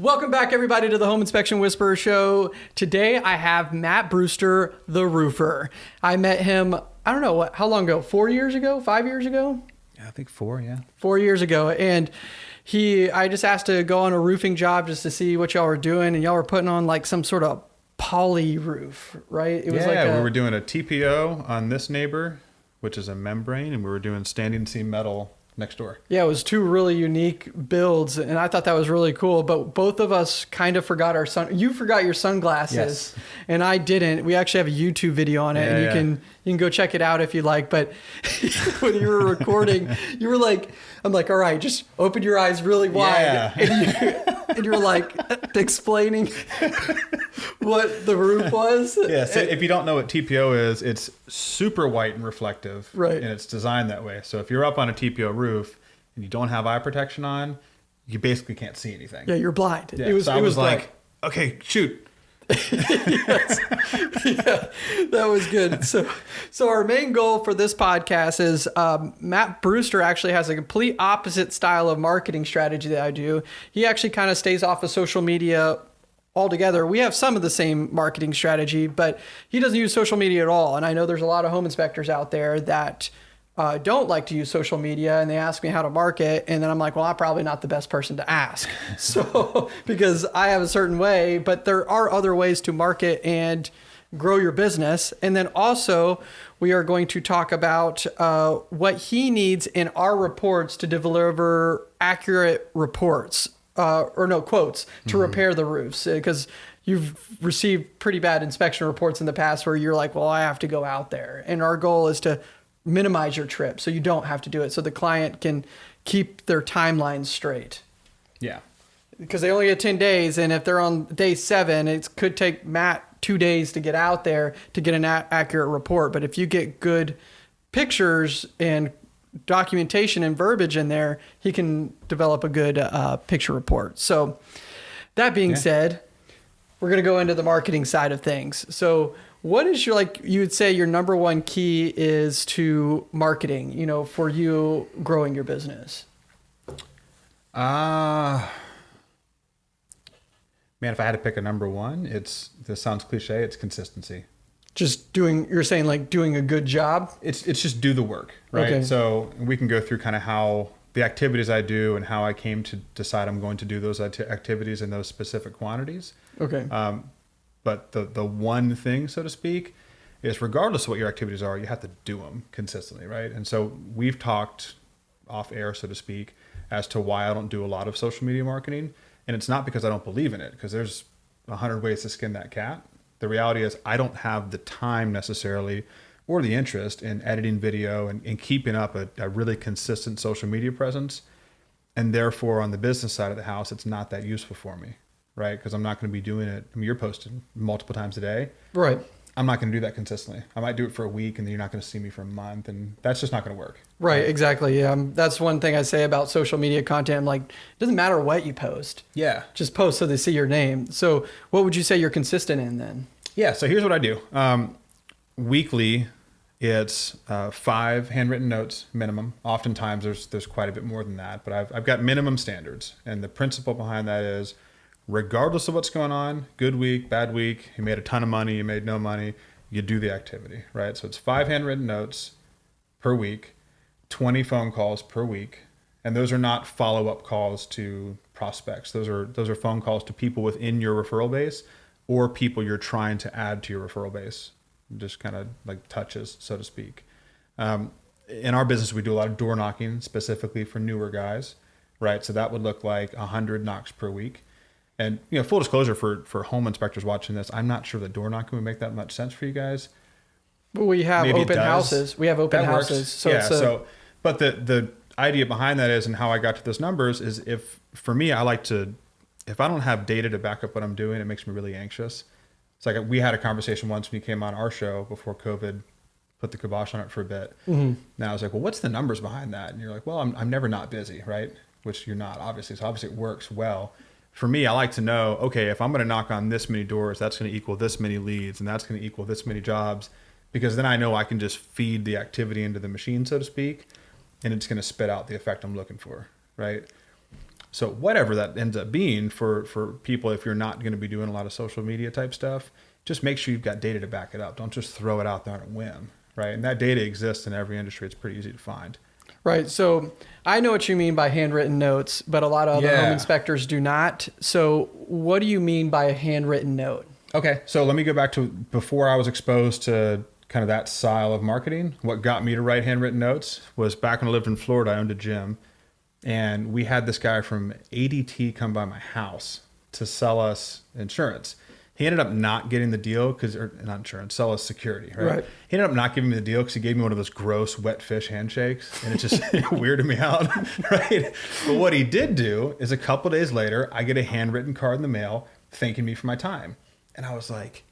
Welcome back, everybody, to the Home Inspection Whisperer Show. Today, I have Matt Brewster, the roofer. I met him, I don't know, what, how long ago? Four years ago? Five years ago? Yeah, I think four, yeah. Four years ago. And he, I just asked to go on a roofing job just to see what y'all were doing. And y'all were putting on like some sort of poly roof, right? It was yeah, like a, we were doing a TPO on this neighbor, which is a membrane, and we were doing standing seam metal next door. Yeah, it was two really unique builds, and I thought that was really cool. But both of us kind of forgot our sun. You forgot your sunglasses, yes. and I didn't. We actually have a YouTube video on it, yeah, and you yeah. can you can go check it out if you like. But when you were recording, you were like, "I'm like, all right, just open your eyes really wide," yeah. and, you, and you're like explaining what the roof was. Yeah. So if you don't know what TPO is, it's super white and reflective, right? And it's designed that way. So if you're up on a TPO roof and you don't have eye protection on, you basically can't see anything. Yeah, you're blind. Yeah, it was. So I was, was like, okay, shoot yes. yeah, that was good. So, so our main goal for this podcast is um, Matt Brewster actually has a complete opposite style of marketing strategy that I do. He actually kind of stays off of social media altogether. We have some of the same marketing strategy, but he doesn't use social media at all. And I know there's a lot of home inspectors out there that uh, don't like to use social media and they ask me how to market and then i'm like well i'm probably not the best person to ask so because i have a certain way but there are other ways to market and grow your business and then also we are going to talk about uh, what he needs in our reports to deliver accurate reports uh, or no quotes to mm-hmm. repair the roofs because you've received pretty bad inspection reports in the past where you're like well i have to go out there and our goal is to minimize your trip so you don't have to do it so the client can keep their timelines straight. Yeah. Because they only get 10 days and if they're on day 7 it could take Matt 2 days to get out there to get an a- accurate report but if you get good pictures and documentation and verbiage in there he can develop a good uh, picture report. So that being yeah. said, we're going to go into the marketing side of things. So what is your like you would say your number one key is to marketing, you know, for you growing your business? Uh man, if I had to pick a number one, it's this sounds cliche, it's consistency. Just doing you're saying like doing a good job? It's it's just do the work, right? Okay. So we can go through kind of how the activities I do and how I came to decide I'm going to do those activities in those specific quantities. Okay. Um, but the the one thing, so to speak, is regardless of what your activities are, you have to do them consistently, right? And so we've talked off air, so to speak, as to why I don't do a lot of social media marketing, and it's not because I don't believe in it, because there's a hundred ways to skin that cat. The reality is I don't have the time necessarily or the interest in editing video and, and keeping up a, a really consistent social media presence. And therefore, on the business side of the house, it's not that useful for me right? Because I'm not going to be doing it. I mean, you're posting multiple times a day. Right. I'm not going to do that consistently. I might do it for a week and then you're not going to see me for a month. And that's just not going to work. Right. Exactly. Yeah. Um, that's one thing I say about social media content. I'm like, it doesn't matter what you post. Yeah. Just post so they see your name. So what would you say you're consistent in then? Yeah. So here's what I do. Um, weekly, it's uh, five handwritten notes minimum. Oftentimes there's, there's quite a bit more than that, but I've, I've got minimum standards. And the principle behind that is, regardless of what's going on, good week, bad week, you made a ton of money, you made no money, you do the activity, right? So it's five handwritten notes per week, 20 phone calls per week. And those are not follow-up calls to prospects. Those are those are phone calls to people within your referral base or people you're trying to add to your referral base. Just kind of like touches, so to speak. Um, in our business, we do a lot of door knocking specifically for newer guys, right? So that would look like 100 knocks per week. And you know, full disclosure for for home inspectors watching this, I'm not sure the door knocking would make that much sense for you guys. But we have Maybe open houses. We have open that houses. Works. So yeah. A... so, but the the idea behind that is, and how I got to those numbers is, if for me, I like to, if I don't have data to back up what I'm doing, it makes me really anxious. It's like we had a conversation once when you came on our show before COVID put the kibosh on it for a bit. Mm-hmm. Now I was like, well, what's the numbers behind that? And you're like, well, I'm, I'm never not busy, right? Which you're not, obviously. So obviously it works well for me, I like to know, okay, if I'm going to knock on this many doors, that's going to equal this many leads and that's going to equal this many jobs because then I know I can just feed the activity into the machine, so to speak, and it's going to spit out the effect I'm looking for, right? So whatever that ends up being for for people, if you're not going to be doing a lot of social media type stuff, just make sure you've got data to back it up. Don't just throw it out there on a whim, right? And that data exists in every industry. It's pretty easy to find. Right. So I know what you mean by handwritten notes, but a lot of other Yeah. home inspectors do not. So what do you mean by a handwritten note? Okay, so let me go back to before I was exposed to kind of that style of marketing. What got me to write handwritten notes was back when I lived in Florida, I owned a gym, and we had this guy from ADT come by my house to sell us insurance. He ended up not getting the deal because, or not insurance, sell us security, right? Right. He ended up not giving me the deal because he gave me one of those gross wet fish handshakes, and it just weirded me out, right? But what he did do is a couple days later, I get a handwritten card in the mail thanking me for my time, and I was like,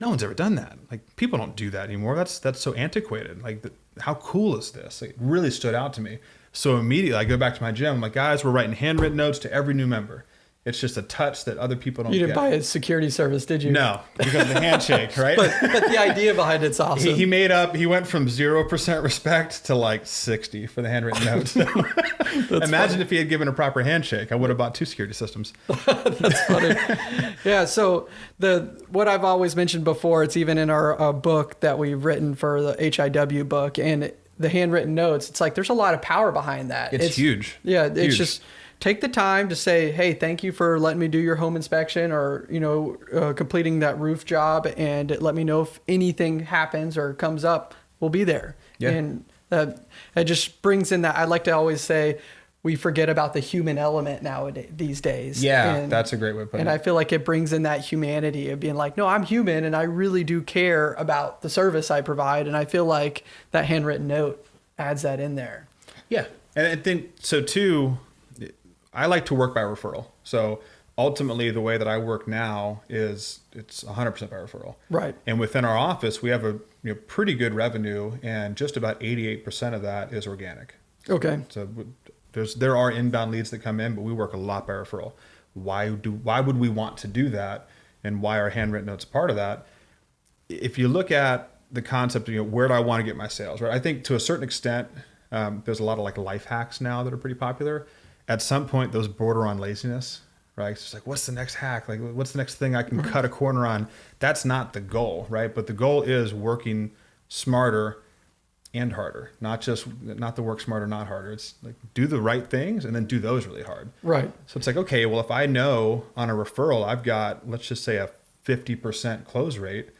no one's ever done that. Like people don't do that anymore. That's that's so antiquated. Like the, how cool is this? Like, it really stood out to me. So immediately I go back to my gym. I'm like, guys, we're writing handwritten notes to every new member. It's just a touch that other people don't You didn't get. buy a security service, did you? No, because of the handshake, right? But, but the idea behind it's awesome. he, he made up. He went from zero percent respect to like sixty for the handwritten notes. Imagine if he had given a proper handshake. I would have bought two security systems. That's funny. yeah. So the what I've always mentioned before, it's even in our uh, book that we've written for the HIW book and the handwritten notes. It's like there's a lot of power behind that. It's huge. Yeah. It's Huge. just take the time to say, hey, thank you for letting me do your home inspection or you know uh, completing that roof job, and let me know if anything happens or comes up. We'll be there. Yeah. And that that just brings in that. I like to always say. We forget about the human element nowadays these days. Yeah, And- that's a great way of putting and it. And I feel like it brings in that humanity of being like, no, I'm human and I really do care about the service I provide. And I feel like that handwritten note adds that in there. Yeah. And I think so too. I like to work by referral. So ultimately, the way that I work now is it's 100% by referral. Right. And within our office, we have a you know, pretty good revenue, and just about 88% of that is organic. Okay. So there's there are inbound leads that come in, but we work a lot by referral. Why do why would we want to do that, and why are handwritten notes a part of that? If you look at the concept of you know where do I want to get my sales, right? I think to a certain extent, um, there's a lot of like life hacks now that are pretty popular. At some point, those border on laziness, right? It's like, what's the next hack? Like, what's the next thing I can cut a corner on? That's not the goal, right? But the goal is working smarter and harder not just not the work smarter not harder it's like do the right things and then do those really hard Right. so it's like okay well if i know on a referral i've got let's just say a 50% close rate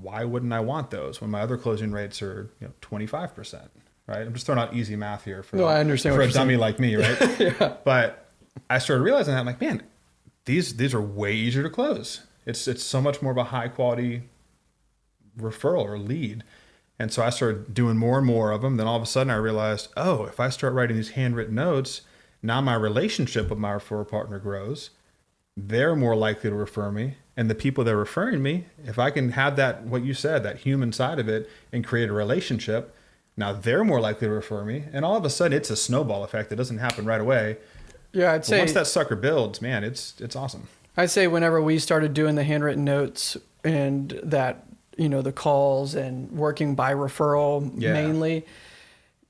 why wouldn't i want those when my other closing rates are you know 25% right i'm just throwing out easy math here for No, I understand for a dummy saying. like me right yeah. but i started realizing that i'm like man these these are way easier to close it's it's so much more of a high quality referral or lead. And so I started doing more and more of them. Then all of a sudden I realized, oh, if I start writing these handwritten notes, now my relationship with my referral partner grows. They're more likely to refer me. And the people that are referring me, if I can have that, what you said, that human side of it and create a relationship, now they're more likely to refer me. And all of a sudden it's a snowball effect. It doesn't happen right away. Yeah, I'd But say once that sucker builds, man, it's it's awesome. I'd say whenever we started doing the handwritten notes and that, you know, the calls and working by referral Yeah. mainly,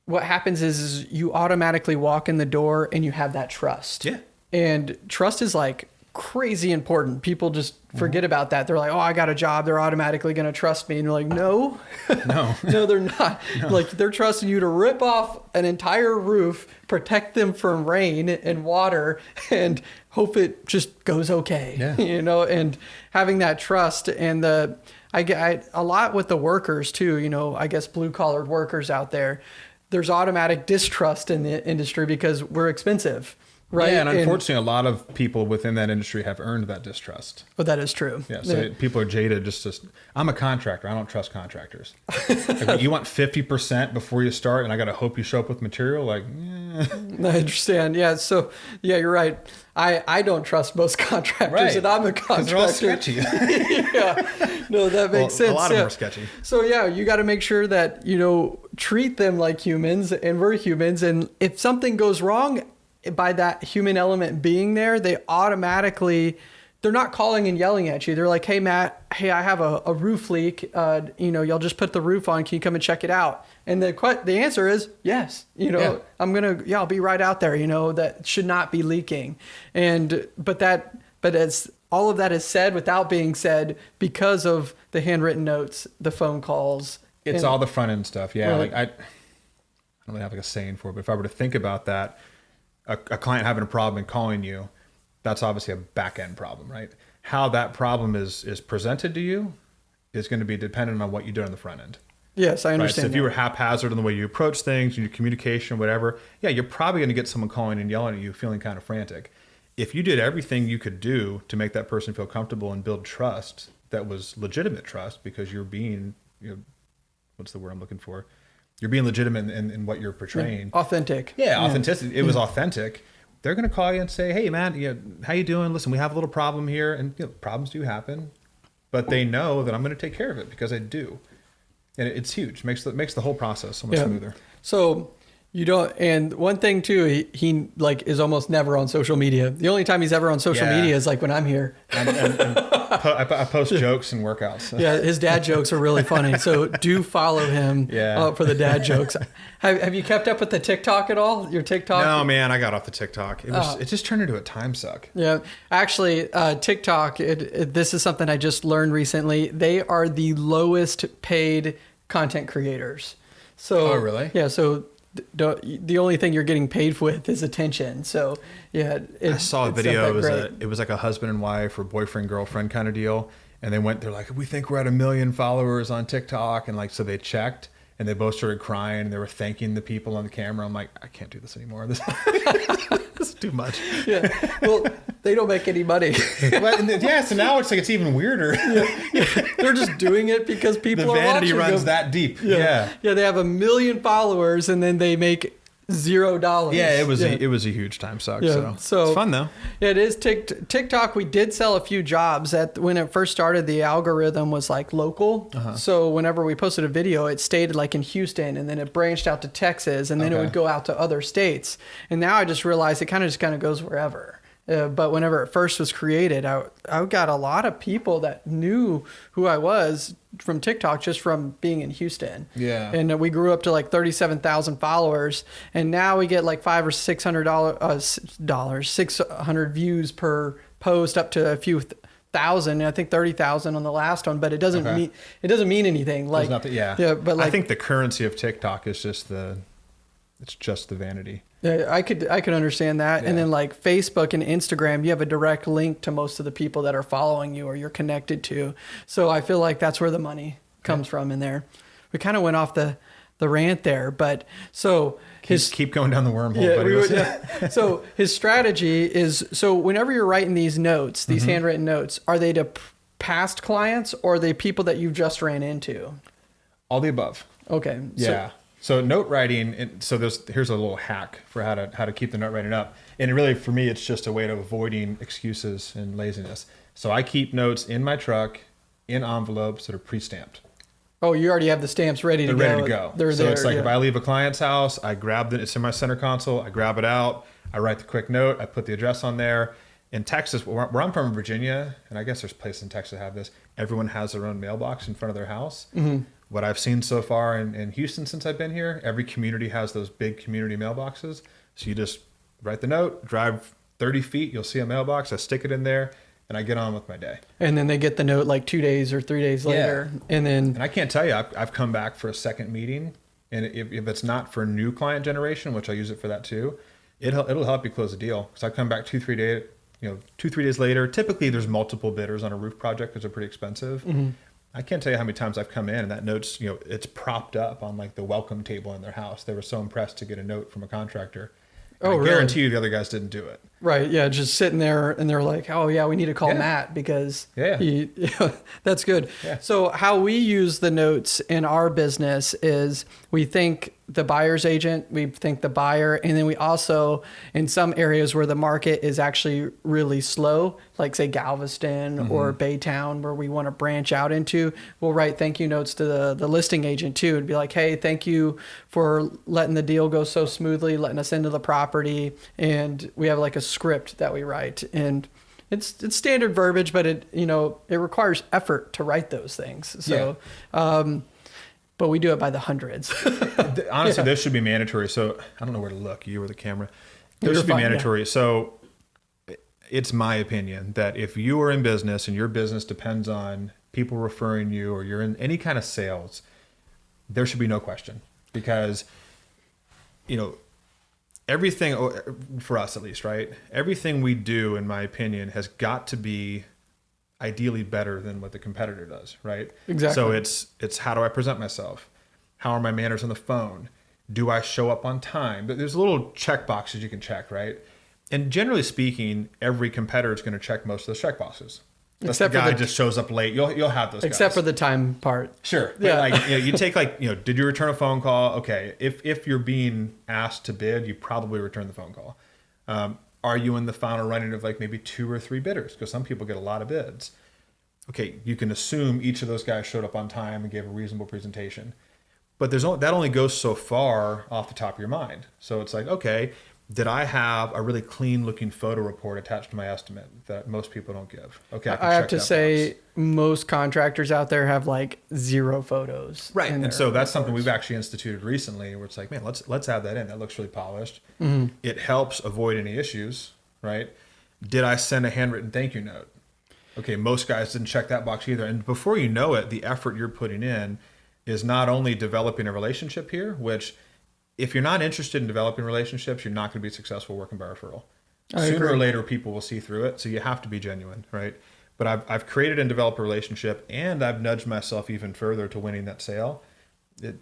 what happens is, is you automatically walk in the door and you have that trust. Yeah. And trust is like crazy important. People just mm-hmm. forget about that. They're like, oh, I got a job. They're automatically going to trust me. And you're like, no, No. no, they're not. Like they're trusting you to rip off an entire roof, protect them from rain and water, and hope it just goes okay. Yeah. You know, and having that trust and the I get I, a lot with the workers too. You know, I guess blue collared workers out there. There's automatic distrust in the industry because we're expensive, right? Yeah, and unfortunately, a lot of people within that industry have earned that distrust. oh, that is true. Yeah, so people are jaded. Just, just I'm a contractor. I don't trust contractors. like, you want fifty percent before you start, and I got to hope you show up with material. Like, eh. I understand. Yeah. So yeah, you're right. I, I don't trust most contractors, Right. and I'm a 'Cause they're all contractor. sketchy. yeah. No, that makes Well, sense. A lot of yeah. them are sketchy. So yeah, you got to make sure that you know treat them like humans, and we're humans. And if something goes wrong, by that human element being there, they automatically they're not calling and yelling at you. They're like, "Hey Matt, hey, I have a, a roof leak. Uh, you know, y'all just put the roof on. Can you come and check it out?" And the que- the answer is yes. You know, Yeah. I'm gonna yeah, I'll be right out there. You know, that should not be leaking. And but that but as all of that is said without being said because of the handwritten notes, the phone calls. It's and- all the front end stuff. Yeah. Right. Like I, I don't really have like a saying for it, but if I were to think about that, a, a client having a problem and calling you, that's obviously a back end problem, right? How that problem is is presented to you is going to be dependent on what you do on the front end. Yes, I Right. So understand. if you were haphazard in the way you approach things, your communication, whatever, yeah, you're probably going to get someone calling and yelling at you, feeling kind of frantic. If you did everything you could do to make that person feel comfortable and build trust, that was legitimate trust because you're being, you know, what's the word I'm looking for? You're being legitimate in, in what you're portraying. authentic. Yeah, authenticity. It was mm. authentic. They're going to call you and say, "Hey, man, you know, how you doing? Listen, we have a little problem here, and you know, problems do happen, but they know that I'm going to take care of it because I do, and it- it's huge. makes the makes the whole process so much smoother. So you don't. And one thing too, he, he like is almost never on social media. The only time he's ever on social Yeah. media is like when I'm here. And, and, and po- I, po- I post jokes and workouts. Yeah, his dad jokes are really funny. So do follow him Yeah. uh, for the dad jokes. Have, have you kept up with the TikTok at all? Your TikTok? No, man, I got off the TikTok. It was Oh. it just turned into a time suck. Yeah, actually, uh, TikTok. It, it, this is something I just learned recently. They are the lowest paid content creators. So Oh, really? Yeah. So the only thing you're getting paid with is attention. So yeah, it, I saw a video. It was great. a, it was like a husband and wife or boyfriend girlfriend kind of deal, and they went. They're like, we think we're at a million followers on TikTok, and like so they checked, and they both started crying. and They were thanking the people on the camera. I'm like, I can't do this anymore. This, this is too much. yeah. Well, they don't make any money. But, yeah, so now it's like it's even weirder. They're just doing it because people the are vanity runs them. that deep. Yeah. Yeah, they have a million followers and then they make zero dollars. Yeah, it was Yeah. A, it was a huge time suck. Yeah, So, so- it's fun though. Yeah, it is Tik TikTok. We did sell a few jobs. At when it first started, the algorithm was like local. Uh-huh. So whenever we posted a video, it stayed like in Houston, and then it branched out to Texas, and then it would go out to other states. And now I just realized it kind of just kind of goes wherever. Uh, but whenever it first was created, I I got a lot of people that knew who I was from TikTok just from being in Houston. Yeah. And uh, we grew up to like thirty-seven thousand followers, and now we get like five or six hundred uh, six hundred views per post, up to a few th- thousand. I think thirty thousand on the last one, but it doesn't Okay. mean it doesn't mean anything. Like nothing, yeah. yeah, but like I think the currency of TikTok is just the, it's just the vanity. Yeah, I could I could understand that. And then like Facebook and Instagram, you have a direct link to most of the people that are following you or you're connected to. So I feel like that's where the money comes from in there. We kind of went off the the rant there, but so his Keep, keep going down the wormhole, yeah, we Let's- yeah. so his strategy is so whenever you're writing these notes, these Mm-hmm. handwritten notes, are they to p- past clients or are they people that you've just ran into? All the above. Okay. Yeah. So, note writing. and So there's here's a little hack for how to how to keep the note writing up. And really, for me, it's just a way of avoiding excuses and laziness. So I keep notes in my truck in envelopes that are pre-stamped. oh, you already have the stamps ready They're to go. ready to go. They're so there. it's like yeah. if I leave a client's house, I grab it. It's in my center console. I grab it out. I write the quick note. I put the address on there. In Texas, where I'm from, in Virginia, and I guess there's places in Texas that have this. Everyone has their own mailbox in front of their house. Mm-hmm. What I've seen so far in, in Houston since I've been here, every community has those big community mailboxes. So you just write the note, drive 30 feet, you'll see a mailbox. I stick it in there, and I get on with my day. and then they get the note like two days or three days later. Yeah. and then And I can't tell you, I've, I've come back for a second meeting, and if, if it's not for new client generation, which I use it for that too, it'll it'll help you close a deal. Because I come back two three days, you know, two three days later. Typically, there's multiple bidders on a roof project because they're pretty expensive. Mm-hmm. I can't tell you how many times I've come in and that note's you know it's propped up on like the welcome table in their house. They were so impressed to get a note from a contractor. And Oh, I really? guarantee you the other guys didn't do it. right, yeah, just sitting there, and they're like, "Oh yeah, we need to call Yeah. Matt because Yeah. he, that's good." Yeah. So how we use the notes in our business is we think the buyer's agent, we think the buyer, and then we also in some areas where the market is actually really slow, like say Galveston Mm-hmm. or Baytown, where we want to branch out into, we'll write thank you notes to the the listing agent too, and be like, "Hey, thank you for letting the deal go so smoothly, letting us into the property," and we have like a script that we write and it's it's standard verbiage, but it you know it requires effort to write those things. So, um, but we do it by the hundreds. Honestly, this should be mandatory. So I don't know where to look. You or the camera. This You're should be fine, yeah. mandatory. So it's my opinion that if you are in business and your business depends on people referring you or you're in any kind of sales, there should be no question because you know everything for us at least, right? Everything we do, in my opinion, has got to be ideally better than what the competitor does, right? Exactly. So it's it's how do I present myself? How are my manners on the phone? Do I show up on time? But there's little check boxes you can check, right? And generally speaking, every competitor is going to check most of those check boxes. That's Except the for guy the- just shows up late. You'll you'll have those. Except guys. for the time part. Sure. Yeah. like you, know, you take like, you know, did you return a phone call? Okay. If if you're being asked to bid, you probably return the phone call. Um, are you in the final running of like maybe two or three bidders? Because some people get a lot of bids. Okay, you can assume each of those guys showed up on time and gave a reasonable presentation. But there's only, that only goes so far off the top of your mind. So it's like, okay, did I have a really clean looking photo report attached to my estimate that most people don't give? Okay, can I have to say, box. most contractors out there have like zero photos. right and so that's something we've actually instituted recently where it's like man let's let's add that in that looks really polished Mm-hmm. it helps avoid any issues right did i send a handwritten thank you note okay most guys didn't check that box either and before you know it the effort you're putting in is not only developing a relationship here which if you're not interested in developing relationships you're not going to be successful working by referral. I sooner or later people will see through it so you have to be genuine right? But I've, I've created and developed a relationship and i've nudged myself even further to winning that sale. It,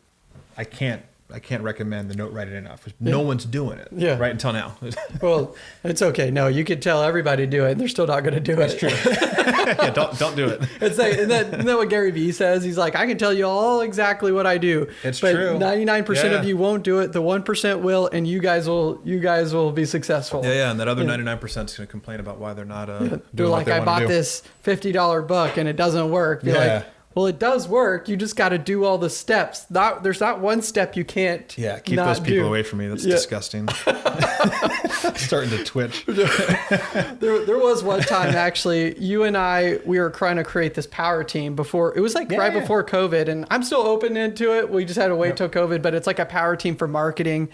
i can't i can't recommend the note writing enough. no one's doing it Yeah. right until now Well, it's okay. No, you could tell everybody to do it. and They're still not going to do it. That's true yeah don't don't do it It's like, isn't that, isn't that what Gary Vee says? He's like, I can tell you all exactly what I do. It's but true. 99% Yeah. of you won't do it. The 1% will, and you guys will, you guys will be successful. yeah yeah and that other 99% is going to complain about why they're not uh doing They're like, they I bought this $50 book and it doesn't work. You're Yeah. like, well, it does work. You just got to do all the steps. Not, there's not one step you can't. yeah keep those people do. away from me that's Yeah. disgusting starting to twitch There, there was one time actually, you and I, we were trying to create this power team before. It was like Yeah, right yeah. before COVID, and I'm still open into it. We just had to wait till COVID, but it's like a power team for marketing,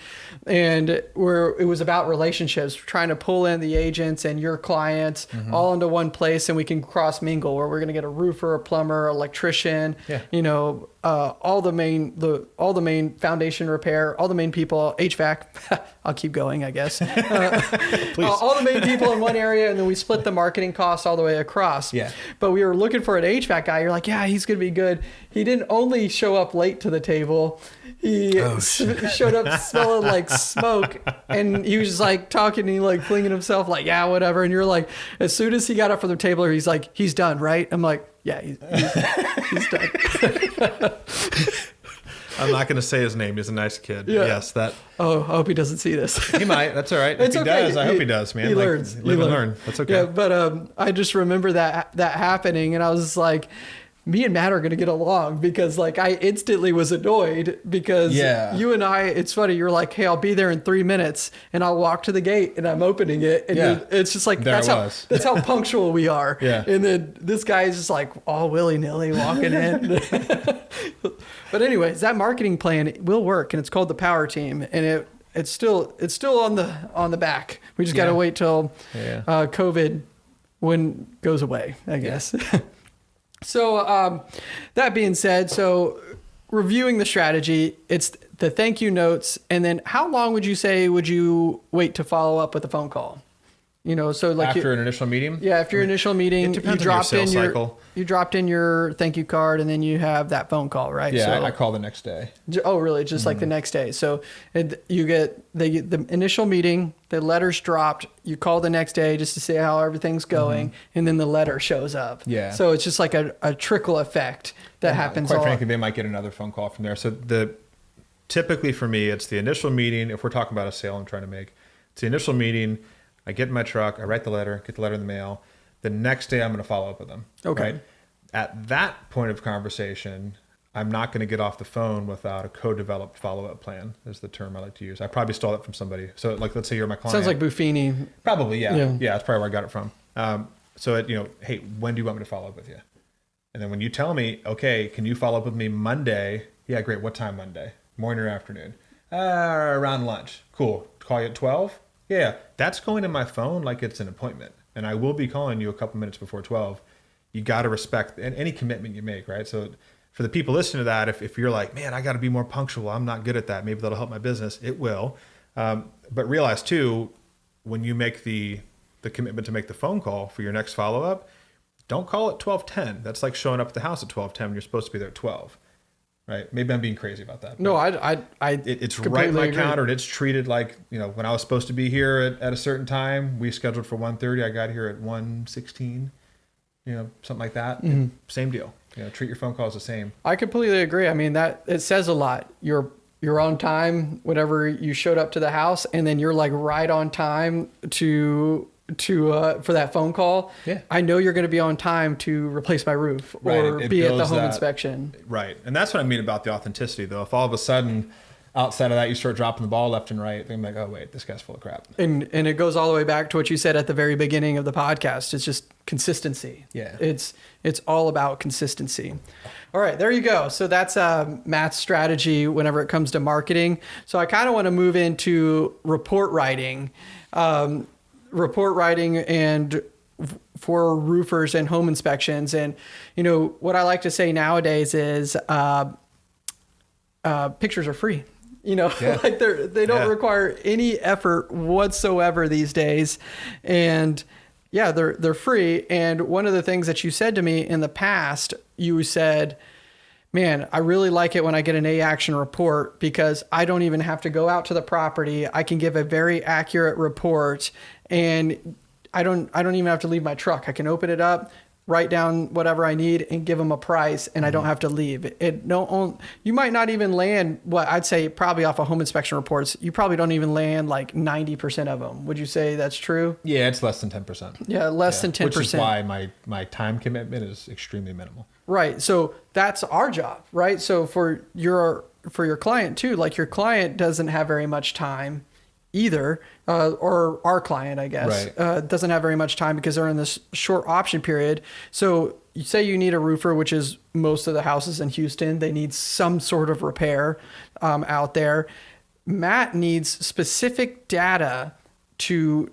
and where it was about relationships, trying to pull in the agents and your clients Mm-hmm. all into one place, and we can cross mingle. Where we're going to get a roofer, a plumber, electrician, Yeah. you know, uh, all the main the all the main foundation repair, all the main people, HVAC. I'll keep going, I guess. Uh, all the main people in one area, and then we split the marketing costs all the way across. Yeah. But we were looking for an HVAC guy. You're like, yeah, he's gonna be good. He didn't only show up late to the table. He Oh, s- showed up smelling like smoke, and he was just like talking, and he like flinging himself, like, yeah, whatever. And you're like, as soon as he got up from the table, he's like, he's done, right? I'm like, yeah, he's, he's, he's done. i'm not going to say his name he's a nice kid Yeah. yes that Oh, I hope he doesn't see this. he might that's all right It's if he okay. does i hope he does man He Like, learns. live He and learns. learn that's okay Yeah, but um, I just remember that that happening, and I was like, me and Matt are gonna get along because like I instantly was annoyed because Yeah. you and I. It's funny. You're like, hey, I'll be there in three minutes, and I'll walk to the gate, and I'm opening it, and Yeah. it's just like There that's how that's how punctual we are. Yeah. And then this guy is just like all willy nilly walking in. but anyways, that marketing plan will work, and it's called the Power Team, and it it's still it's still on the on the back. We just got to Yeah. wait till uh, COVID when goes away, I guess. so um, that being said, so reviewing the strategy, it's the thank you notes, and then how long would you say would you wait to follow up with a phone call? You know, so like you- after an initial meeting yeah, after your initial meeting, you depends on your dropped in sales your cycle. You dropped in your thank you card, and then you have that phone call, right? yeah So- I, I call the next day Oh, really? Just Mm-hmm. like the next day. So it, you get the the initial meeting, the letters dropped. You call the next day just to see how everything's going, and then the letter shows up. Mm-hmm. Yeah. So it's just like a, a trickle effect that happens. Quite frankly, they might get another phone call from there. So the typically for me, it's the initial meeting. If we're talking about a sale I'm trying to make, it's the initial meeting. I get in my truck, I write the letter, get the letter in the mail. The next day, I'm going to follow up with them. Okay. At that point of conversation, I'm not going to get off the phone without a co-developed follow-up plan. Is the term I like to use. I probably stole that from somebody. So, like, let's say you're my client. Sounds like Buffini. Probably, yeah. Yeah. yeah. that's probably where I got it from. Um, So it, you know, hey, when do you want me to follow up with you? And then when you tell me, okay, can you follow up with me Monday? Yeah, great. What time Monday? Morning or afternoon? Uh, around lunch. Cool. Call you at 12? Yeah, that's going in my phone like it's an appointment. And I will be calling you a couple minutes before 12. You got to respect any commitment you make, right? So for the people listening to that, if, if you're like, man, I got to be more punctual, I'm not good at that. Maybe that'll help my business. It will. Um, but realize too, when you make the the commitment to make the phone call for your next follow up, don't call it 1210. That's like showing up at the house at 1210 when you're supposed to be there at 12. Right? Maybe I'm being crazy about that. No, I, I, I it, it's right in my agree. calendar and it's treated like, you know, when I was supposed to be here at, at a certain time, we scheduled for 1.30. I got here at 1.16, you know, something like that. Mm-hmm. Same deal. You know, treat your phone calls the same. I completely agree. I mean, that it says a lot. You're, you're on time whenever you showed up to the house and then you're like right on time to to uh, for that phone call, yeah. I know you're going to be on time to replace my roof or it, it be at the home that, inspection. Right, and that's what I mean about the authenticity. Though, if all of a sudden outside of that you start dropping the ball left and right, I'm like, oh wait, this guy's full of crap. And and it goes all the way back to what you said at the very beginning of the podcast. It's just consistency. Yeah, it's it's all about consistency. All right, there you go. So that's uh, Matt's strategy whenever it comes to marketing. So I kind of want to move into report writing. Um, report writing and for roofers and home inspections. And, you know, what I like to say nowadays is uh, uh, pictures are free. You know, yeah. like they're, they don't yeah. require any effort whatsoever these days. And yeah, they're, they're free. And one of the things that you said to me in the past, you said, man, I really like it when I get an A action report because I don't even have to go out to the property. I can give a very accurate report and I don't I don't even have to leave my truck. I can open it up, write down whatever I need, and give them a price, and mm-hmm. I don't mm-hmm. have to leave. It no you might not even land what I'd say probably off of home inspection reports. You probably don't even land like ninety percent of them. Would you say that's true? Yeah, it's less than ten percent. Yeah, less yeah. than ten percent. Which is why my my time commitment is extremely minimal. Right. So that's our job, right? So for your for your client too, like your client doesn't have very much time either, uh, or our client, I guess, right. uh, doesn't have very much time because they're in this short option period. So you say you need a roofer, which is most of the houses in Houston, they need some sort of repair um, out there. Matt needs specific data to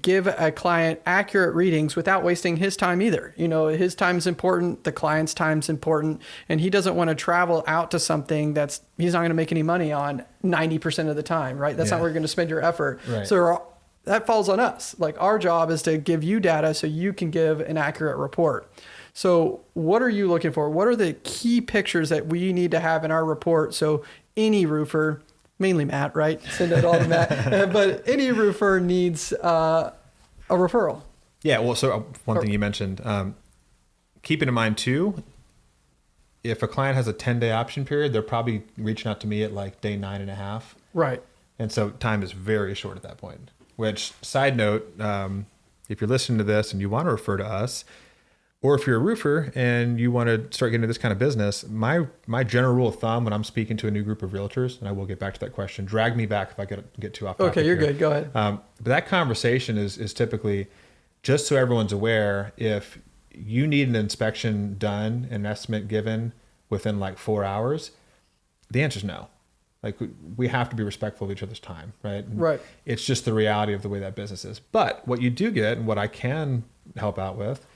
give a client accurate readings without wasting his time either. You know, his time's important, the client's time's important, and he doesn't want to travel out to something that's he's not going to make any money on 90% of the time, right? That's yeah. not where you're going to spend your effort. Right. So that falls on us. Like our job is to give you data so you can give an accurate report. So, what are you looking for? What are the key pictures that we need to have in our report so any roofer mainly Matt, right? Send it all to Matt. but any roofer needs uh, a referral. Yeah. Well, so uh, one thing you mentioned, um, keeping in mind too, if a client has a 10 day option period, they're probably reaching out to me at like day nine and a half. Right. And so time is very short at that point. Which, side note, um, if you're listening to this and you want to refer to us, or if you're a roofer and you want to start getting into this kind of business, my my general rule of thumb when I'm speaking to a new group of realtors, and I will get back to that question. Drag me back if I get get too off. Okay, you're here. good. Go ahead. Um, but that conversation is is typically just so everyone's aware. If you need an inspection done, an estimate given within like four hours, the answer is no. Like we have to be respectful of each other's time, right? And right. It's just the reality of the way that business is. But what you do get, and what I can help out with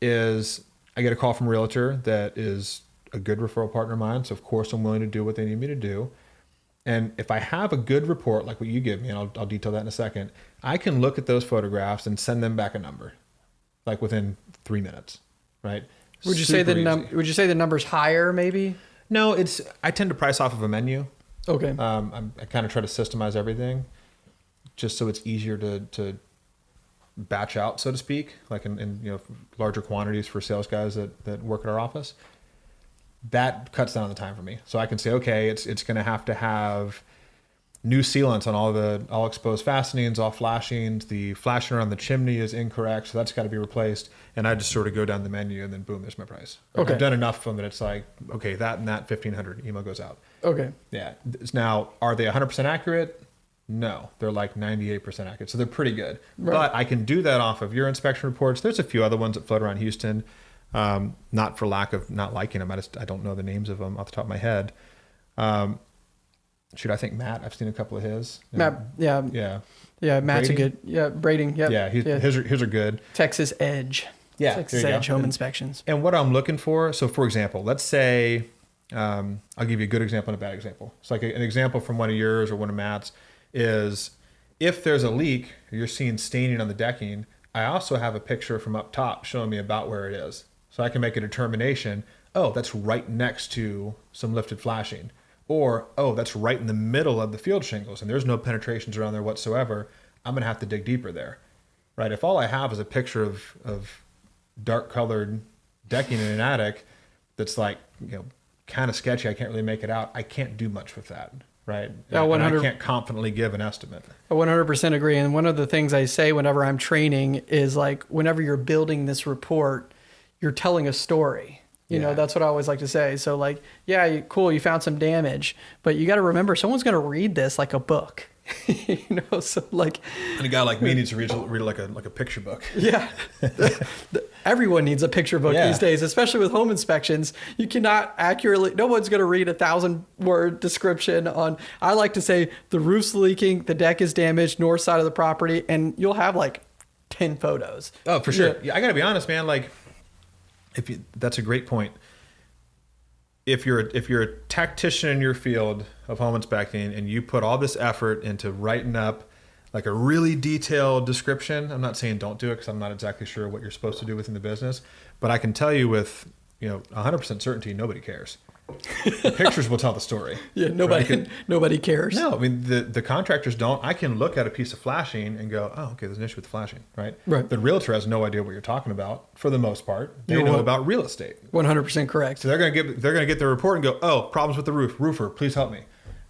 is I get a call from a realtor that is a good referral partner of mine. So of course I'm willing to do what they need me to do. And if I have a good report like what you give me, and I'll, I'll detail that in a second, I can look at those photographs and send them back a number, like within three minutes, right? Would you Super say the num- Would you say the number's higher, maybe? No, it's. I tend to price off of a menu. Okay. Um, I'm, I kind of try to systemize everything, just so it's easier to to batch out, so to speak, like in, in, you know larger quantities for sales guys that, that work at our office, that cuts down the time for me. So I can say, okay, it's it's going to have to have new sealants on all the all exposed fastenings, all flashings. The flashing around the chimney is incorrect, so that's got to be replaced. And I just sort of go down the menu, and then boom, there's my price. Okay. I've done enough of them that it's like, okay, that and that fifteen hundred email goes out. Okay. Yeah. Now, are they 100% accurate? No, they're like 98% accurate. So they're pretty good. Right. But I can do that off of your inspection reports. There's a few other ones that float around Houston. Um, not for lack of not liking them. I just I don't know the names of them off the top of my head. Um, shoot, I think Matt. I've seen a couple of his. Matt, yeah, yeah, yeah. Matt's a good. Yeah, Braiding. Yep. Yeah, yeah. His, his are good. Texas Edge. Yeah, Texas Edge home and, inspections. And what I'm looking for. So, for example, let's say um, I'll give you a good example and a bad example. It's like a, an example from one of yours or one of Matt's is if there's a leak, you're seeing staining on the decking. I also have a picture from up top showing me about where it is. So I can make a determination, oh, that's right next to some lifted flashing. Or, oh, that's right in the middle of the field shingles and there's no penetrations around there whatsoever. I'm going to have to dig deeper there. Right? If all I have is a picture of, of dark colored decking in an attic that's like, you know, kind of sketchy, I can't really make it out, I can't do much with that right? Yeah, 100, I can't confidently give an estimate. I 100% agree. And one of the things I say whenever I'm training is like, whenever you're building this report, you're telling a story. You yeah. know, that's what I always like to say. So, like, yeah, cool, you found some damage, but you got to remember someone's going to read this like a book. you know, so like, and a guy like me needs to read, read like a like a picture book. Yeah, everyone needs a picture book yeah. these days, especially with home inspections. You cannot accurately. No one's going to read a thousand word description on. I like to say the roof's leaking, the deck is damaged, north side of the property, and you'll have like ten photos. Oh, for sure. Yeah, yeah I got to be honest, man. Like if you, that's a great point. If you're if you're a tactician in your field of home inspecting and you put all this effort into writing up like a really detailed description, I'm not saying don't do it because I'm not exactly sure what you're supposed to do within the business, but I can tell you with you know 100% certainty nobody cares the pictures will tell the story. Yeah, nobody right? nobody cares. No, I mean the, the contractors don't. I can look at a piece of flashing and go, oh, okay, there's an issue with the flashing, right? Right. The realtor has no idea what you're talking about for the most part. They you're know about real estate. One hundred percent correct. So they're gonna get they're gonna get their report and go, oh, problems with the roof. Roofer, please help me,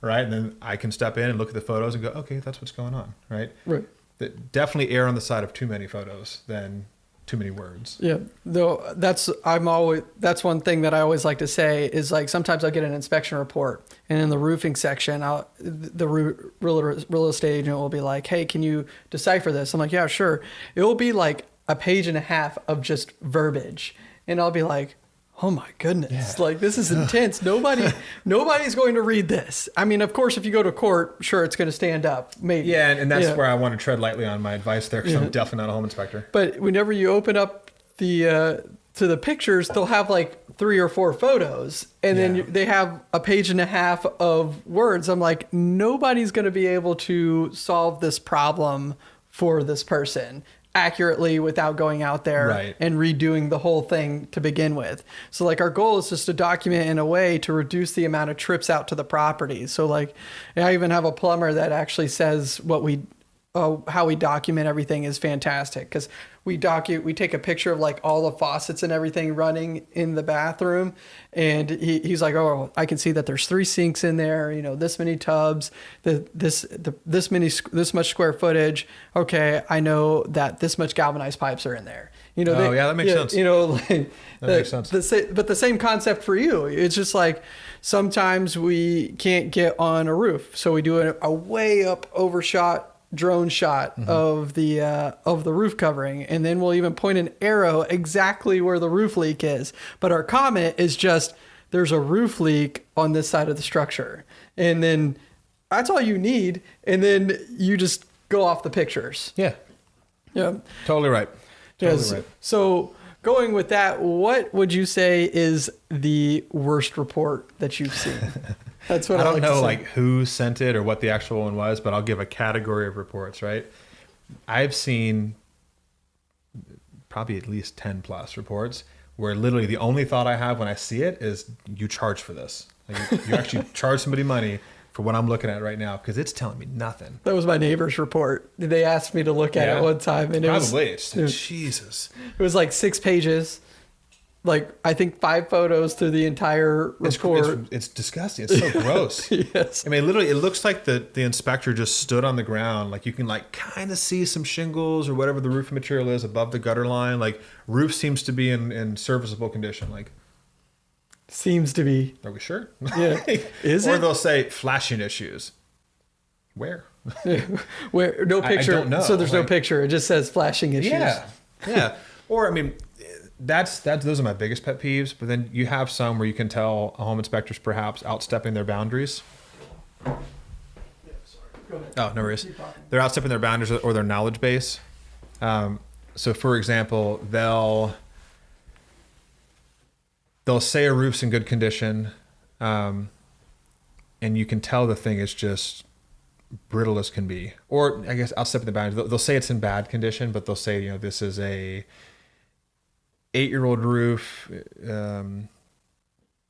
right? And then I can step in and look at the photos and go, okay, that's what's going on, right? Right. That definitely err on the side of too many photos than too many words. Yeah, though that's I'm always that's one thing that I always like to say is like sometimes I'll get an inspection report and in the roofing section, I'll the real real estate agent will be like, "Hey, can you decipher this?" I'm like, "Yeah, sure." It will be like a page and a half of just verbiage, and I'll be like, oh my goodness. Yeah. like this is intense. Nobody nobody's going to read this. I mean of course if you go to court sure it's going to stand up maybe. Yeah and, and that's yeah. where i want to tread lightly on my advice there because yeah. i'm definitely not a home inspector. But whenever you open up the uh, to the pictures they'll have like three or four photos and then they have a page and a half of words. I'm like nobody's going to be able to solve this problem for this person accurately without going out there right. and redoing the whole thing to begin with. So like our goal is just to document in a way to reduce the amount of trips out to the property. So like I even have a plumber that actually says what we uh, how we document everything is fantastic because we docu we take a picture of like all the faucets and everything running in the bathroom and he, he's like oh i can see that there's three sinks in there you know this many tubs the this the, this many this much square footage. Okay i know that this much galvanized pipes are in there. You know oh they, yeah that makes sense. you know like that the, makes sense. the, but the same concept for you. It's just like sometimes we can't get on a roof so we do a, a way up overshot drone shot mm-hmm. of the uh, of the roof covering, and then we'll even point an arrow exactly where the roof leak is. But our comment is just there's a roof leak on this side of the structure, and then that's all you need, and then you just go off the pictures. Yeah, yeah, totally right. Totally yes. right. So going with that, what would you say is the worst report that you've seen? That's what I, I don't like know like who sent it or what the actual one was, but I'll give a category of reports, right? I've seen probably at least 10 plus reports where literally the only thought I have when I see it is you charge for this. Like you, you actually charge somebody money for what I'm looking at right now because it's telling me nothing. That was my neighbor's report. They asked me to look at yeah. it one time, and it probably was, it was, Jesus. It was like six pages like I think five photos through the entire report. It's, it's, it's disgusting. It's so gross. yes. I mean, literally, it looks like the the inspector just stood on the ground. Like you can like kind of see some shingles or whatever the roof material is above the gutter line. Like roof seems to be in in serviceable condition. Like seems to be. Are we sure? Yeah. is or it? Or they'll say flashing issues. Where? Where no I- I picture. don't know, So there's no picture. It just says flashing issues. Yeah, yeah. Or I mean, that's that's those are my biggest pet peeves. But then you have some where you can tell a home inspector's perhaps outstepping their boundaries. Oh, no worries. They're outstepping their boundaries or their knowledge base. Um, so, for example, they'll they'll say a roof's in good condition, um, and you can tell the thing is just brittle as can be. Or I guess outstepping the boundaries. They'll, they'll say it's in bad condition, but they'll say you know this is a eight year old roof. Um,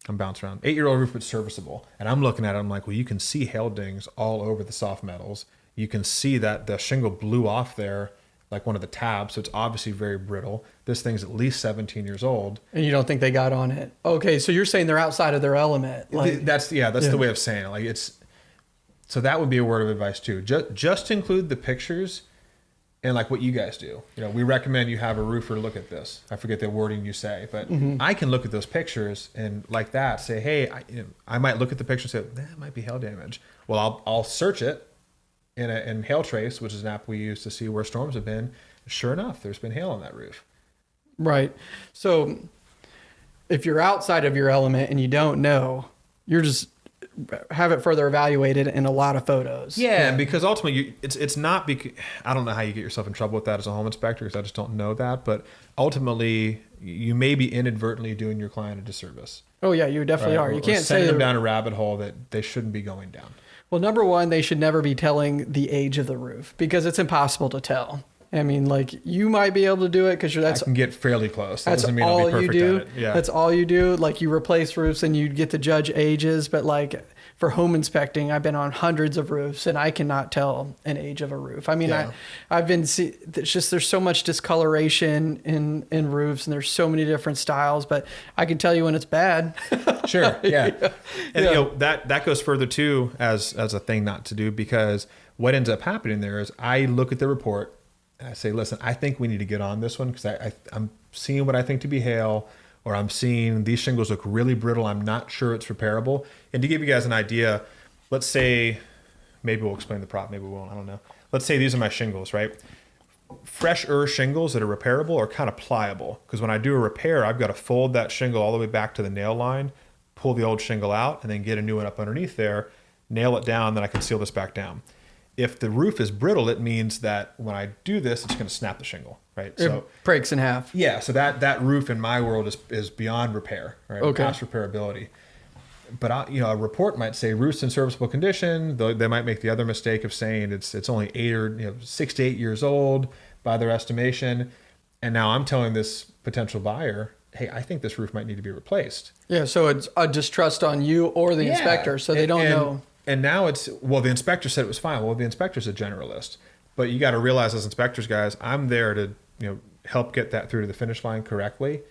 I'm bouncing around. Eight year old roof, but serviceable. And I'm looking at it. I'm like, well, you can see hail dings all over the soft metals. You can see that the shingle blew off there, like one of the tabs. So it's obviously very brittle. This thing's at least 17 years old. And you don't think they got on it? Okay, so you're saying they're outside of their element. Like, that's yeah, that's Yeah. the way of saying it. Like it's so that would be a word of advice too. Just just include the pictures and like what you guys do. You know, we recommend you have a roofer look at this. I forget the wording you say, but Mm-hmm. I can look at those pictures and like that say, hey, I, you know, I might look at the picture and say that might be hail damage. Well, I'll I'll search it in a, in Hail Trace, which is an app we use to see where storms have been. Sure enough, there's been hail on that roof. Right. So if you're outside of your element and you don't know, you're just have it further evaluated in a lot of photos. Yeah, because ultimately, you, it's it's not because I don't know how you get yourself in trouble with that as a home inspector because I just don't know that. But ultimately, you may be inadvertently doing your client a disservice. Oh yeah, you definitely right? are. You or can't sending say them down a rabbit hole that they shouldn't be going down. Well, number one, they should never be telling the age of the roof because it's impossible to tell. I mean, like you might be able to do it because that's I can get fairly close. That that's doesn't mean I'll all be you do. Yeah, That's all you do. Like you replace roofs and you get to judge ages, but like for home inspecting, I've been on hundreds of roofs and I cannot tell an age of a roof. I mean, Yeah. I I've been see it's just there's so much discoloration in in roofs and there's so many different styles, but I can tell you when it's bad. sure yeah and Yeah. you know that that goes further too as as a thing not to do because what ends up happening there is i look at the report and i say listen i think we need to get on this one because I, I i'm seeing what i think to be hail or i'm seeing these shingles look really brittle. I'm not sure it's repairable. And to give you guys an idea let's say maybe we'll explain the prop maybe we won't i don't know. Let's say these are my shingles right? Fresher shingles that are repairable are kind of pliable because when I do a repair, I've got to fold that shingle all the way back to the nail line, pull the old shingle out, and then get a new one up underneath there, nail it down, then I can seal this back down. If the roof is brittle, it means that when I do this, it's going to snap the shingle, right? It So breaks in half. yeah, so that that roof in my world is is beyond repair, right? Okay. Past repairability. But I, you know, a report might say roof's in serviceable condition. They, they might make the other mistake of saying it's it's only eight or you know six to eight years old by their estimation, and now I'm telling this potential buyer, hey, I think this roof might need to be replaced. Yeah, so it's a distrust on you or the Yeah. inspector, so they don't and- know. And now it's well, the inspector said it was fine. Well, the inspector's a generalist, but you got to realize as inspectors, guys, I'm there to you know help get that through to the finish line correctly.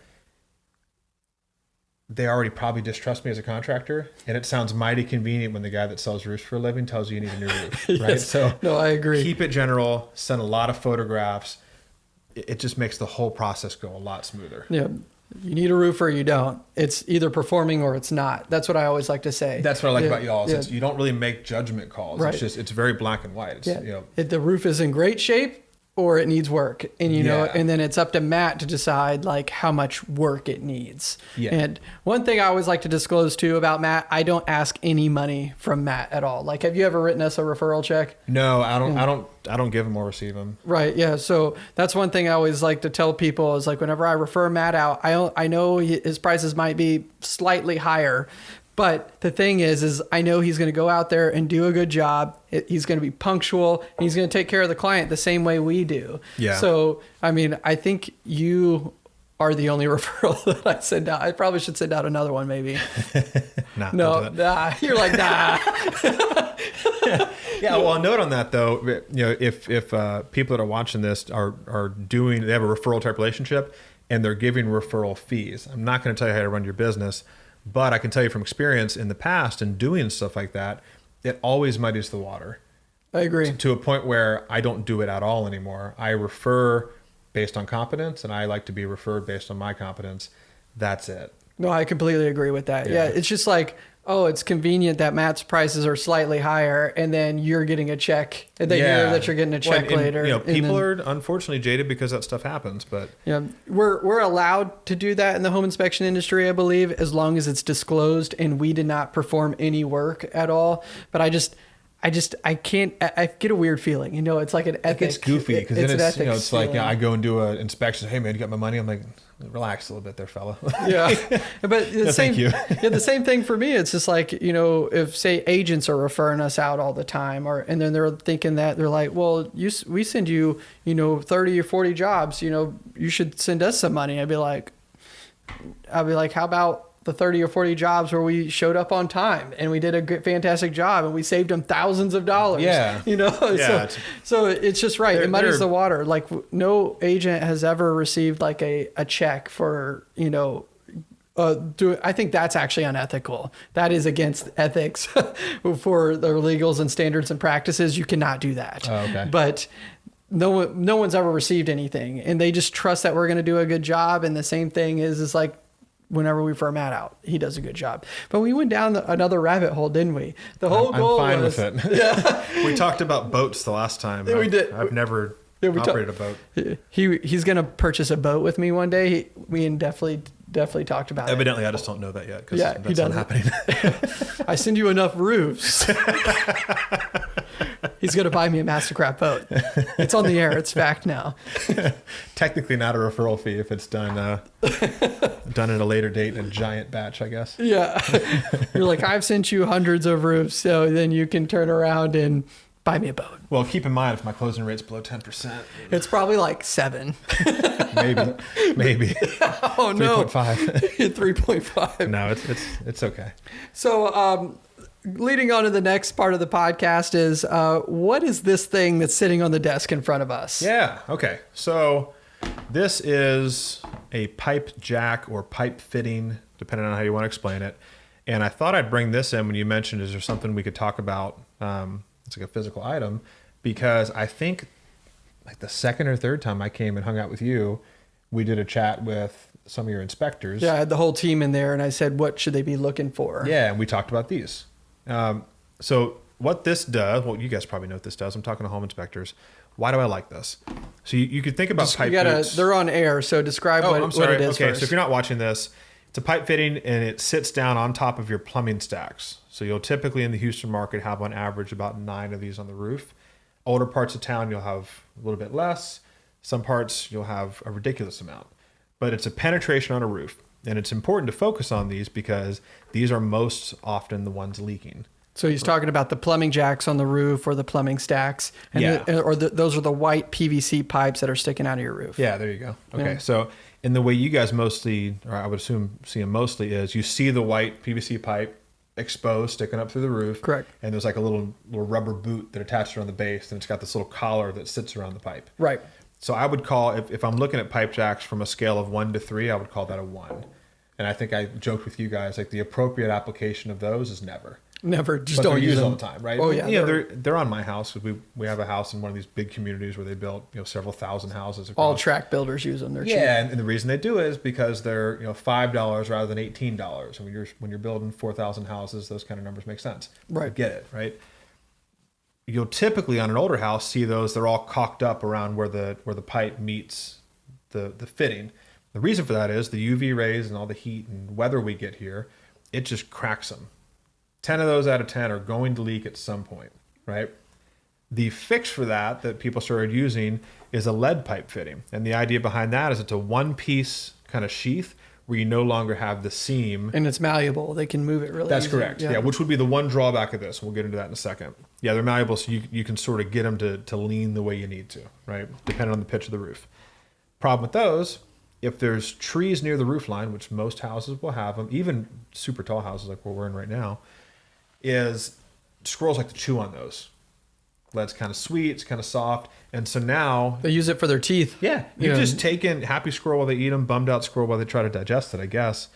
They already probably distrust me as a contractor, and it sounds mighty convenient when the guy that sells roofs for a living tells you you need a new roof, right? Yes. So No, I agree. keep it general. Send a lot of photographs. It it just makes the whole process go a lot smoother. Yeah. You need a roof or you don't. It's either performing or it's not. That's what I always like to say. That's what I like Yeah, about y'all. is yeah. it's- You don't really make judgment calls. Right. It's just it's very black and white. It's, Yeah. you know, If the roof is in great shape or it needs work. And you know, Yeah. and then it's up to Matt to decide like how much work it needs. Yeah. And one thing I always like to disclose too about Matt, I don't ask any money from Matt at all. Like have you ever written us a referral check? No, I don't. Mm. I don't. I don't give them or receive them. Right. Yeah. So that's one thing I always like to tell people is like whenever I refer Matt out, I I know his prices might be slightly higher, but the thing is, is I know he's going to go out there and do a good job. He's going to be punctual and he's going to take care of the client the same way we do. Yeah. So I mean, I think you are the only referral that I send out. I probably should send out another one, maybe. Nah, No, nah. You're like nah. Yeah. Well, a note on that though. You know, if if uh, people that are watching this are are doing, they have a referral type relationship, and they're giving referral fees. I'm not going to tell you how to run your business, but I can tell you from experience in the past and doing stuff like that, it always muddies the water. I agree. to a point where I don't do it at all anymore. I refer based on competence, and I like to be referred based on my competence. That's it. No, I completely agree with that. Yeah. Yeah. it's just like oh, it's convenient that Matt's prices are slightly higher, and then you're getting a check, and then Yeah. that you're getting a check and- and, later. You know, people then- are unfortunately jaded because that stuff happens, but Yeah, we're we're allowed to do that in the home inspection industry, I believe, as long as it's disclosed and we did not perform any work at all. But I just, I just, I can't. I, I get a weird feeling. You know, it's like an it ethic. gets goofy because it- then an it's you know it's like you know. I go and do an inspection. Hey man, you got my money? I'm like, relax a little bit there, fella. yeah but the No, same thank you. yeah the same thing for me it's just like you know if say agents are referring us out all the time or and then they're thinking that they're like well you we send you you know 30 or 40 jobs you know you should send us some money i'd be like i'd be like how about the 30 or 40 jobs where we showed up on time and we did a good, fantastic job and we saved them thousands of dollars Yeah. you know Yeah, so, it's- so it's just right it muddies the water like no agent has ever received like a, a check for you know uh, do I think that's actually unethical. That is against ethics for the legals and standards and practices. You cannot do that. Oh, okay. But no one, no one's ever received anything, and they just trust that we're going to do a good job. And the same thing is, is like whenever we firm Matt out, he does a good job. But we went down the, another rabbit hole, didn't we? The whole I'm goal fine was, with it. Yeah, we talked about boats the last time. Yeah, we did. I've never Yeah, we operated a boat. he he's going to purchase a boat with me one day. He, we definitely definitely talked about it. Evidently, I just don't know that yet because Yeah, that's not happening. I send you enough roofs. He's gonna buy me a Mastercraft boat. It's on the air. It's fact now. Technically, not a referral fee if it's done uh, done at a later date in a giant batch, I guess. Yeah, you're like I've sent you hundreds of roofs, so then you can turn around and buy me a boat. Well, keep in mind if my closing rate's below ten percent, It's probably like seven. maybe, maybe Oh three no, point five. three point five. No, it's it's it's okay. So, um, leading on to the next part of the podcast is uh, what is this thing that's sitting on the desk in front of us? Yeah. Okay. So this is a pipe jack or pipe fitting, depending on how you want to explain it. And I thought I'd bring this in when you mentioned, is there something we could talk about? Um, it's like a physical item, because I think like the second or third time I came and hung out with you, we did a chat with some of your inspectors. Yeah, I had the whole team in there, and I said, "What should they be looking for?" Yeah, and we talked about these. Um, so what this does, well, you guys probably know what this does. I'm talking to home inspectors. Why do I like this? So you, you could think about Just- pipe you gotta. boots. They're on air, so describe Oh, what, I'm sorry. what it is okay, first. so if you're not watching this, it's a pipe fitting and it sits down on top of your plumbing stacks. So you'll typically in the Houston market have on average about nine of these on the roof. Older parts of town you'll have a little bit less. Some parts you'll have a ridiculous amount. But it's a penetration on a roof. And it's important to focus on these because these are most often the ones leaking. So he's talking about the plumbing jacks on the roof or the plumbing stacks, and Yeah. the- or the, those are the white PVC pipes that are sticking out of your roof. Yeah, there you go. Okay, Yeah. so in the way you guys mostly, or I would assume see them mostly, is you see the white PVC pipe exposed, sticking up through the roof. Correct. And there's like a little little rubber boot that attaches around the base, and it's got this little collar that sits around the pipe. Right. So I would call if, if I'm looking at pipe jacks from a scale of one to three, I would call that a one. And I think I joked with you guys like the appropriate application of those is never. Never just But don't use them all the time, right? Oh yeah. yeah. they're They're they're on my house we we have a house in one of these big communities where they built you know several thousand houses. Across. all track builders use them. They're cheap. Yeah, and, and the reason they do is because they're you know five dollars rather than eighteen dollars. And when you're when you're building four thousand houses, those kind of numbers make sense. Right. I get it, right? You'll typically on an older house see those. They're all cocked up around where the where the pipe meets the the fitting. The reason for that is the UV rays and all the heat and weather we get here. It just cracks them. Ten of those out of ten are going to leak at some point, right? The fix for that that people started using is a lead pipe fitting. And the idea behind that is it's a one piece kind of sheath where you no longer have the seam. And it's malleable. They can move it really. That's easy. correct. Yeah. which would be the one drawback of this. We'll get into that in a second. Yeah, they're malleable, so you, you can sort of get them to, to lean the way you need to, right? Depending on the pitch of the roof. Problem with those, if there's trees near the roof line, which most houses will have them, even super tall houses like what we're in right now, is squirrels like to chew on those. Lead's kind of sweet, it's kind of soft, and so now They use it for their teeth. yeah, You you know, just taken happy squirrel while they eat them, bummed out squirrel while they try to digest it, I guess.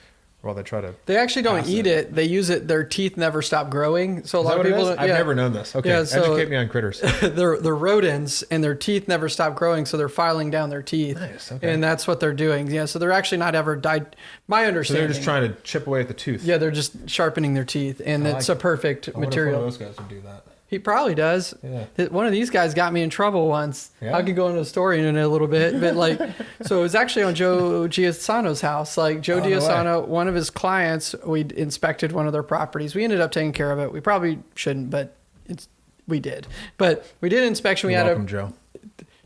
Well, they try to. They actually don't eat it. it. They use it. Their teeth never stop growing. So a Is lot of people. don't- I've never known this. Okay, Yeah, so- educate me on critters. they're they're rodents and their teeth never stop growing, so they're filing down their teeth. Nice, okay. And that's what they're doing. Yeah. So they're actually not ever died. My understanding. So they're just trying to chip away at the tooth. Yeah, they're just sharpening their teeth, and I it's like a perfect I wonder if material. Those guys would do that. He probably does. Yeah. One of these guys got me in trouble once. Yeah? I could go into a story in a little bit, but like, so it was actually on Joe Giasano's house. Like Joe Oh, no one of his clients, we inspected one of their properties. We ended up taking care of it. We probably shouldn't, but it's we did. But we did inspection. We You're had welcome, a. Joe.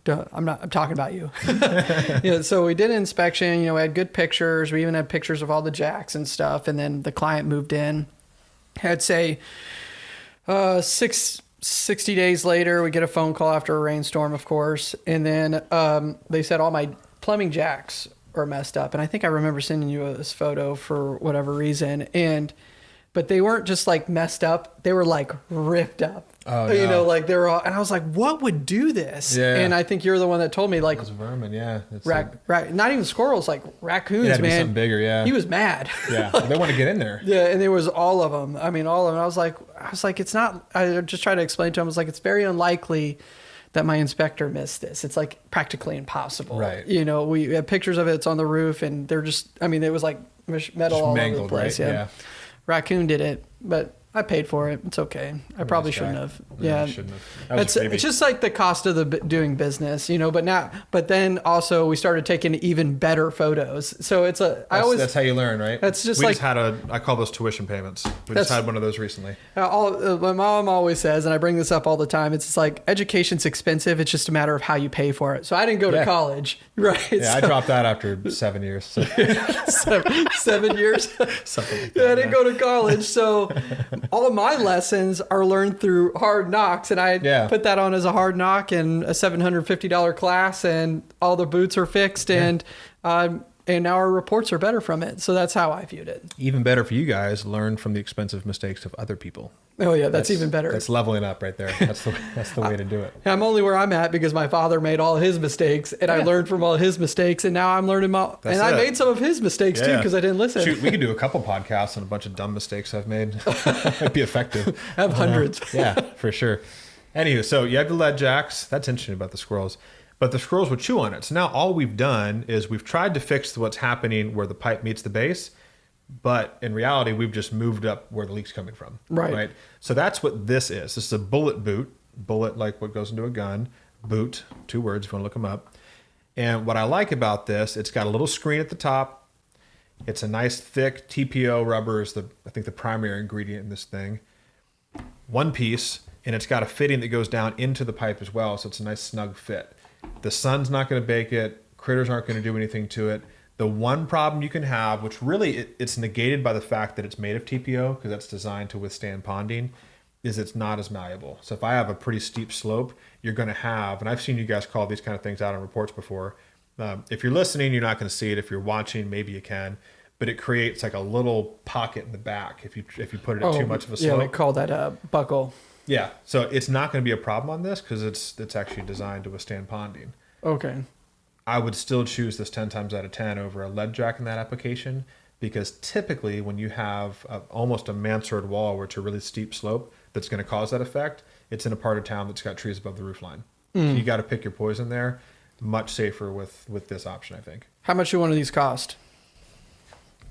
Duh, I'm not. I'm talking about you. yeah. So we did an inspection. You know, we had good pictures. We even had pictures of all the jacks and stuff. And then the client moved in. I'd say uh, six, 60 days later, we get a phone call after a rainstorm, of course. And then um, they said all my plumbing jacks are messed up. And I think I remember sending you this photo for whatever reason. And, but they weren't just like messed up, they were like ripped up. Oh, you no. know, like they were all, and I was like, what would do this? Yeah. And I think you're the one that told me, like, Those vermin, yeah. It's rac- like, rac- not even squirrels, like raccoons, it had to be man. something bigger, yeah. He was mad. yeah, they want to get in there. Yeah, and there was all of them. I mean, all of them. I was like, I was like, it's not. I just tried to explain to him. I was like, it's very unlikely that my inspector missed this. It's like practically impossible. Right. You know, we have pictures of it. It's on the roof, and they're just. I mean, it was like metal Just all mangled, over the place. right? Yeah. Yeah. Raccoon did it, but I paid for it. It's okay. I probably shouldn't guy. have. Yeah, Yeah. shouldn't have. It's, it's just like the cost of the b- doing business, you know. But now, but then also we started taking even better photos. So it's a. That's, always that's how you learn, right? That's just we like- just had a. I call those tuition payments. We just had one of those recently. Uh, all, uh, my mom always says, and I bring this up all the time. It's just like education's expensive. It's just a matter of how you pay for it. So I didn't go to college, right? Yeah, I dropped that after seven years. So seven, seven years. something like yeah, I didn't go to college, so all of my lessons are learned through hard knocks, and I Yeah. put that on as a hard knock and a seven hundred fifty dollar class, and all the boots are fixed, and um, and now our reports are better from it. So that's how I viewed it. Even better for you guys, learn from the expensive mistakes of other people. Oh yeah, that's, even better. That's leveling up right there. That's the that's the way to do it. I'm only where I'm at because my father made all his mistakes, and I learned from all his mistakes, and now I'm learning my. That's and I made some of his mistakes too because I didn't listen. Shoot, we could do a couple podcasts on a bunch of dumb mistakes I've made. It'd be effective. I have hundreds. yeah, for sure. Anywho, so you have the lead jacks. That's interesting about the squirrels. But the squirrels would chew on it. So now all we've done is we've tried to fix what's happening where the pipe meets the base, but in reality, we've just moved up where the leak's coming from. Right. Right. So that's what this is. This is a bullet boot. Bullet like what goes into a gun. Boot, two words if you want to look them up. And what I like about this, it's got a little screen at the top. It's a nice thick TPO rubber is the I think the primary ingredient in this thing one piece and it's got a fitting that goes down into the pipe as well so it's a nice snug fit the sun's not going to bake it. Critters aren't going to do anything to it. The one problem you can have which really it, it's negated by the fact that it's made of tpo because that's designed to withstand ponding is it's not as malleable. So if i have a pretty steep slope you're going to have and i've seen you guys call these kind of things out on reports before um, if you're listening you're not going to see it. If you're watching maybe you can but it creates like a little pocket in the back if you if you put it at too much of a slope Oh, Yeah, we call that a buckle. Yeah, so it's not going to be a problem on this because it's it's actually designed to withstand ponding. Okay. I would still choose this ten times out of ten over a lead jack in that application because typically when you have a, almost a mansard wall where it's a really steep slope that's going to cause that effect, it's in a part of town that's got trees above the roof line. So mm. you got to pick your poison there. Much safer with with this option, I think. How much do one of these cost?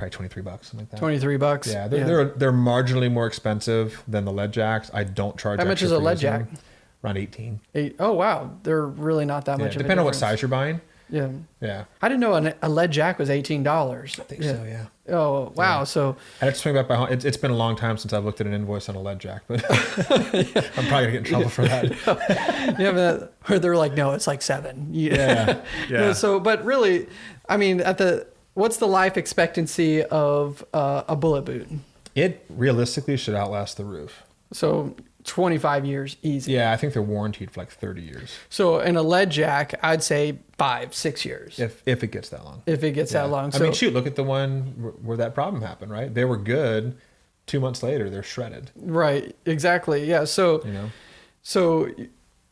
Probably twenty three bucks, something like that. Twenty three bucks. Yeah, they're, they're they're marginally more expensive than the lead jacks. I don't charge. How much is a lead jack? Around eighteen. Eight. Oh, wow, they're really not that Yeah, much. of a depending on what size you're buying. Yeah, Yeah. I didn't know an, a lead jack was eighteen dollars. I think so, yeah. Oh wow, so I had to swing back by home. It's, it's been a long time since I've looked at an invoice on a lead jack, but I'm probably gonna get in trouble for that. yeah, but where they're like, no, it's like seven. Yeah, yeah. so, but really, I mean, at the what's the life expectancy of uh, a bullet boot? It realistically should outlast the roof. So twenty five years easy. Yeah, I think they're warranted for like 30 years So in a lead jack, I'd say five, six years if, if it gets that long. If it gets Yeah. that long. I mean, shoot, look at the one where, where that problem happened. Right, they were good. Two months later, they're shredded. right, exactly. Yeah. So You know, So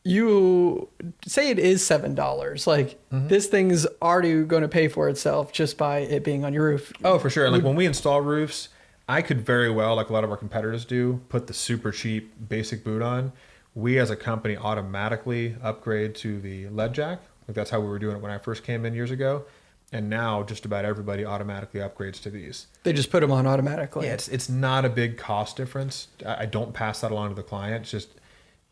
you say it is seven dollars. Like Mm-hmm. this thing's already going to pay for itself just by it being on your roof. Oh, for sure. And like when we install roofs, I could very well, like a lot of our competitors do, put the super cheap basic boot on. We as a company automatically upgrade to the lead jack. Like that's how we were doing it when I first came in years ago. And now just about everybody automatically upgrades to these. They just put them on automatically. Yeah, it's it's not a big cost difference. I I don't pass that along to the client. It's just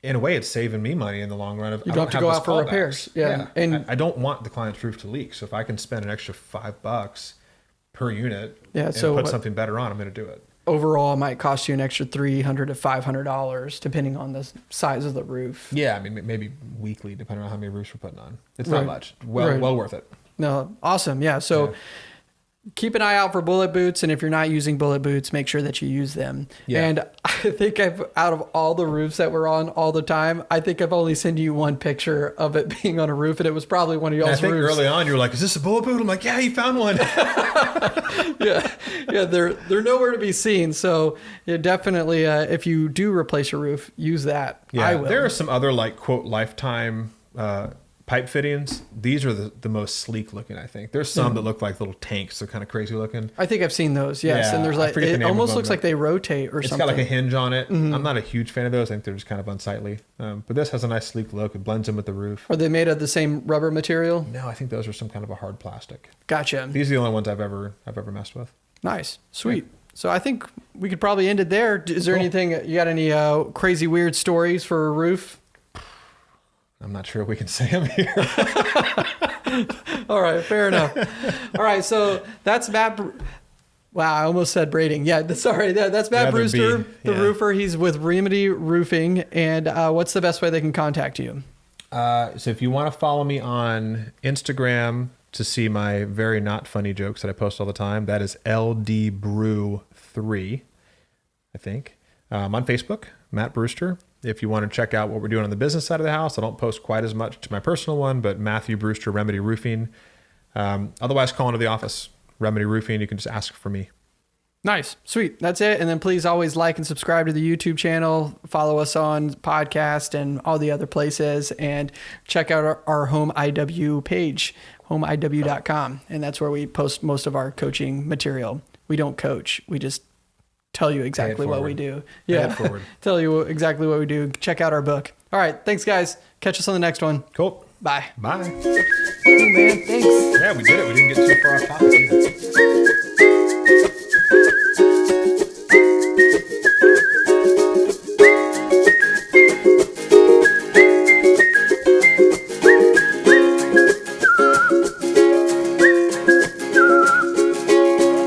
in a way, it's saving me money in the long run. Of You I don't have to go out for repairs. Yeah, and and- I, I don't want the client's roof to leak. So if I can spend an extra five bucks per unit, Yeah, and so put something better on, I'm going to do it. Overall, it might cost you an extra three hundred to five hundred dollars, depending on the size of the roof. Yeah, I mean maybe weekly, depending on how many roofs we're putting on. It's Right. not much. Well, Right. well worth it. No, awesome. Yeah. So Yeah. Keep an eye out for bullet boots. And if you're not using bullet boots, make sure that you use them. Yeah. And I think I've, out of all the roofs that we're on all the time, I think I've only sent you one picture of it being on a roof. And it was probably one of And I y'all's think roofs. early on you were like, "Is this a bullet boot?" I'm like, "Yeah, you found one." yeah. Yeah. They're, they're nowhere to be seen. So yeah, definitely, uh, if you do replace your roof, use that. Yeah, there are some other like quote lifetime uh, pipe fittings. These are the, the most sleek looking. I think there's some that look like little tanks. They're kind of crazy looking. I think I've seen those. Yes. Yeah, and there's like, forget the it almost looks like they rotate or It's something. It's got like a hinge on it. Mm-hmm. I'm not a huge fan of those. I think they're just kind of unsightly. Um, but this has a nice sleek look. It blends in with the roof. Are they made of the same rubber material? No, I think those are some kind of a hard plastic. Gotcha. These are the only ones I've ever I've ever messed with. Nice, sweet. So I think we could probably end it there. Is there Cool. anything you got? Any uh, crazy weird stories for a roof? I'm not sure if we can say them here. All right, fair enough. All right, so that's Matt. Br- Wow, I almost said braiding. Yeah, sorry. That, that's Matt the Brewster, B, the yeah. roofer. He's with Remedy Roofing. And uh, what's the best way they can contact you? Uh, so if you want to follow me on Instagram to see my very not funny jokes that I post all the time, that is LD Brew three, I think. Um, on Facebook, Matt Brewster. If you want to check out what we're doing on the business side of the house, I don't post quite as much to my personal one, but Matthew Brewster Remedy Roofing. Um, otherwise, call into the office, Remedy Roofing. You can just ask for me. Nice, sweet. That's it. And then please always like and subscribe to the YouTube channel. Follow us on podcast and all the other places, and check out our, our home IW page, homeiw.com, and that's where we post most of our coaching material. We don't coach; we just tell you exactly what we do. Yeah. tell you exactly what we do. Check out our book. All right. Thanks, guys. Catch us on the next one. Cool. Bye. Bye. Oh, man. Thanks. Yeah, we did it. We didn't get too far off topic either.